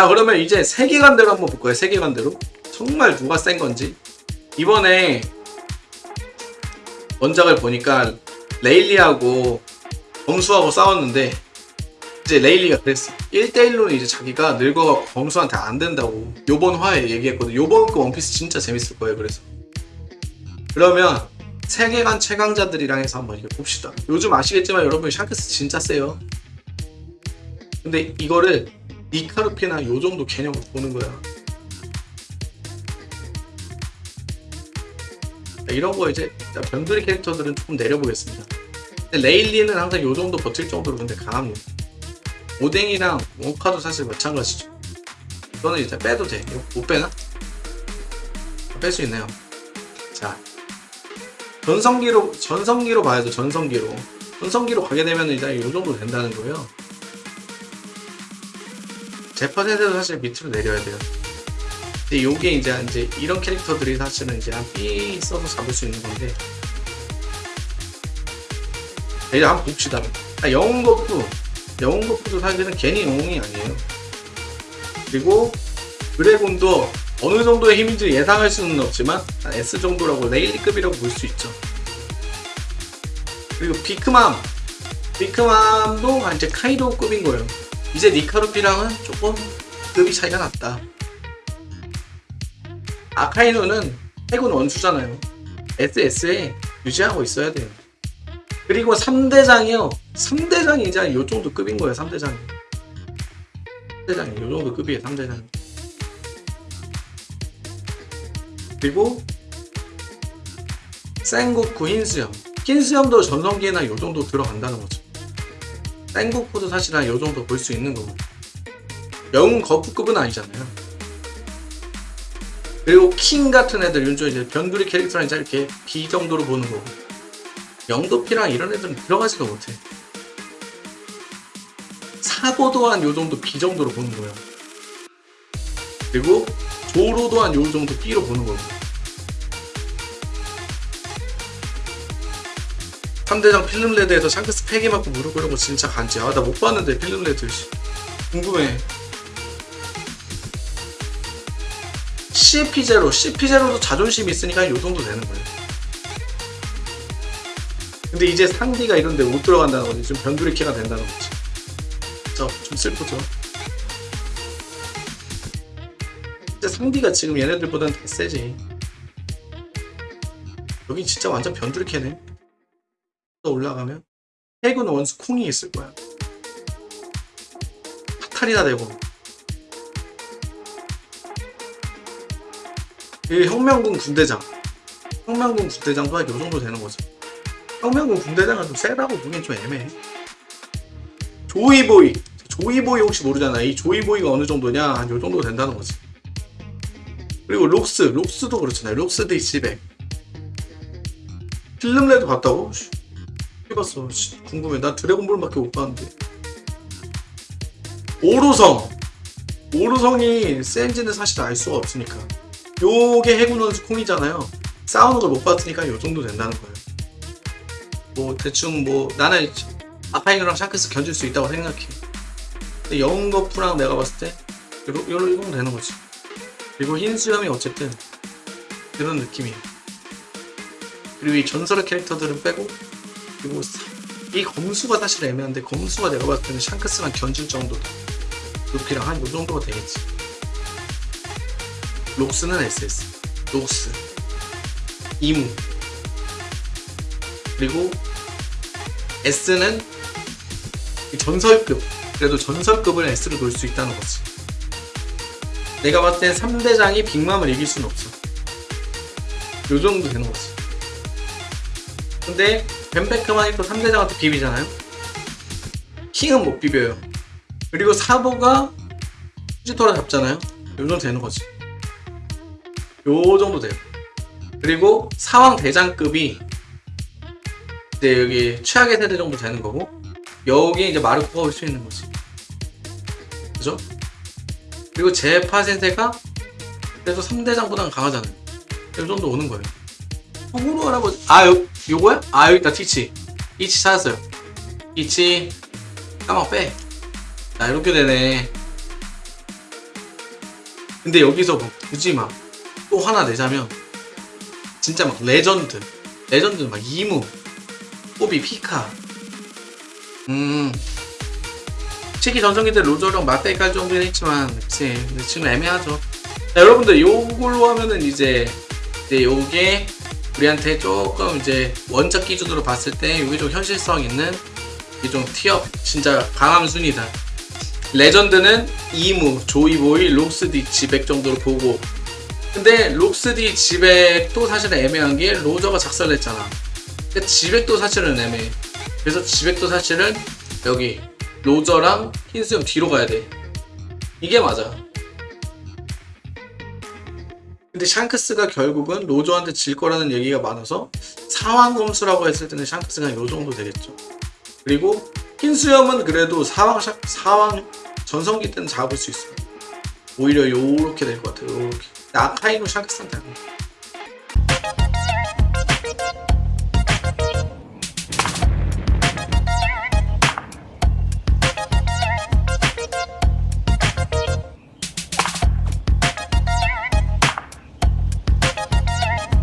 자 그러면 이제 세계관대로 한번 볼까요? 세계관대로? 정말 누가 센 건지? 이번에 원작을 보니까 레일리하고 범수하고 싸웠는데 이제 레일리가 그랬어. 1대1로는 이제 자기가 늙어가 범수한테 안 된다고 요번 화에 얘기했거든. 요번 그 원피스 진짜 재밌을 거예요 그래서. 그러면 세계관 최강자들이랑 해서 한번 이게 봅시다. 요즘 아시겠지만 여러분 샹크스 진짜 세요. 근데 이거를 니카르피나 요 정도 개념으로 보는 거야. 자, 이런 거 이제 자, 변두리 캐릭터들은 조금 내려보겠습니다. 레일리는 항상 요 정도 버틸 정도로 근데 강합니다. 오뎅이랑 원카도 사실 마찬가지죠. 이거는 일단 빼도 돼. 못 빼나? 뺄 수 있네요. 자 전성기로 전성기로 봐야죠 전성기로. 전성기로 가게 되면 이제 이 정도 된다는 거예요 제퍼 세대도 사실 밑으로 내려야 돼요. 근데 요게 이제 이제 이런 캐릭터들이 사실은 이제 한 B 써서 잡을 수 있는 건데. 자, 이제 한번 봅시다. 아, 영웅 거프 영웅 거프도 사실은 괜히 영웅이 아니에요. 그리고 드래곤도 어느 정도의 힘인지 예상할 수는 없지만 한 S 정도라고 레일리급이라고 볼 수 있죠. 그리고 비크맘. 비크맘도 이제 카이도급인 거예요. 이제 니카루피랑은 조금 급이 차이가 났다. 아카이노는 해군 원수잖아요. SS에 유지하고 있어야 돼요. 그리고 3대장이요. 3대장이 이제 요 정도 급인 거예요. 3대장이. 3대장이 요 정도 급이에요. 3대장이. 그리고 생고쿠 흰수염 흰수염도 전성기에나 요 정도 들어간다는 거죠 생고쿠도 사실 한 요 정도 볼 수 있는 거고. 영웅 거푸급은 아니잖아요. 그리고 킹 같은 애들 윤조 이제 변두리 캐릭터랑 이제 이렇게 B 정도로 보는 거고. 영도피랑 이런 애들은 들어가지도 못해. 사고 도한 요 정도 B 정도로 보는 거예요. 그리고 조로 도한 요 정도 B로 보는 거고 3대장 필름레드에서 샹크스 팩이 맞고 무릎 꿇은 거 진짜 간지. 아 나 못 봤는데 필름레드 씨. 궁금해. CP0 CP0도 자존심 있으니까 요 정도 되는 거예요. 근데 이제 상디가 이런데 못 들어간다는 거지. 좀 변두리캐가 된다는 거지. 저좀 슬프죠? 진짜 상디가 지금 얘네들보다는 더 세지. 여기 진짜 완전 변두리캐네 또 올라가면 해군 원수 콩이 있을 거야. 파탈이나 되고. 이 혁명군 군대장. 혁명군 군대장도 한요 정도 되는 거죠. 혁명군 군대장은 좀 세다고 보기엔 좀 애매해. 조이보이. 조이보이 혹시 모르잖아. 이 조이보이가 어느 정도냐? 한 요 정도 된다는 거지. 그리고 록스. 록스도 그렇잖아요. 록스 D700 Film Red 봤다고? 씨, 해봤어. 씨, 궁금해. 난 드래곤볼밖에 못 봤는데. 오로성. 오로성이 센지는 사실 알 수가 없으니까. 요게 해군 원수 콩이잖아요. 싸우는 걸 못 봤으니까 요 정도 된다는 거예요. 뭐 대충 뭐 나는 아파이노랑 샤크스 견딜 수 있다고 생각해. 근데 영거프랑 내가 봤을 때 요런 요런 요런 되는 거지. 그리고 흰 수염이 어쨌든 그런 느낌이에요. 그리고 이 전설의 캐릭터들은 빼고 이 검수가 사실 애매한데 검수가 내가 봤을 때는 샹크스랑 견줄 정도다 루피랑 한요 정도가 되겠지. 록스는 SS 록스 이무 그리고 S는 이 전설급 그래도 전설급을 S로 놓을 수 있다는 거지. 내가 봤을 땐 3대장이 빅맘을 이길 수는 없어. 요 정도 되는 거지. 근데 벤베크만이 또 3대장한테 비비잖아요. 킹은 못 비벼요. 그리고 사보가 후지토라 잡잖아요. 요 정도 되는 거지. 요 정도 돼요. 그리고 사왕 대장급이 이제 여기 최악의 세대 정도 되는 거고 여기 이제 마르코가 올 수 있는 거지. 그죠? 그리고 제파 세대가 그래도 3대장보다는 강하잖아요. 이 정도 오는 거예요 호구로 할아버지 아 요, 요거야? 아 여기 있다. 티치. 티치 찾았어요. 티치. 까만 빼자 이렇게 되네. 근데 여기서 뭐 굳이 막 또 하나 내자면 진짜 막 레전드. 레전드 막 이무 호비 피카. 음. 솔직히 전성기 때 로저랑 맞대기 깔 정도는 했지만 그치. 근데 지금 애매하죠. 자 여러분들 요걸로 하면은 이제 이제 요게 우리한테 조금 이제 원작 기준으로 봤을 때 요게 좀 현실성 있는 이게 좀 티업 진짜 강함 순이다. 레전드는 이무, 조이보이, 록스디, 지백 정도로 보고. 근데 록스디, 지백도 사실은 애매한 게 로저가 작살냈잖아. 근데 지백도 사실은 애매해. 그래서 지백도 사실은 여기 로저랑 흰수염 뒤로 가야 돼. 이게 맞아 근데 샹크스가 결국은 로저한테 질 거라는 얘기가 많아서 상황 검수라고 했을 때는 샹크스가 요 정도 되겠죠. 그리고 흰수염은 그래도 사왕 샤- 사왕 전성기 때는 잡을 수 있어요 오히려 요렇게 될 것 같아요. 요렇게. 아카이노 샹크스한테.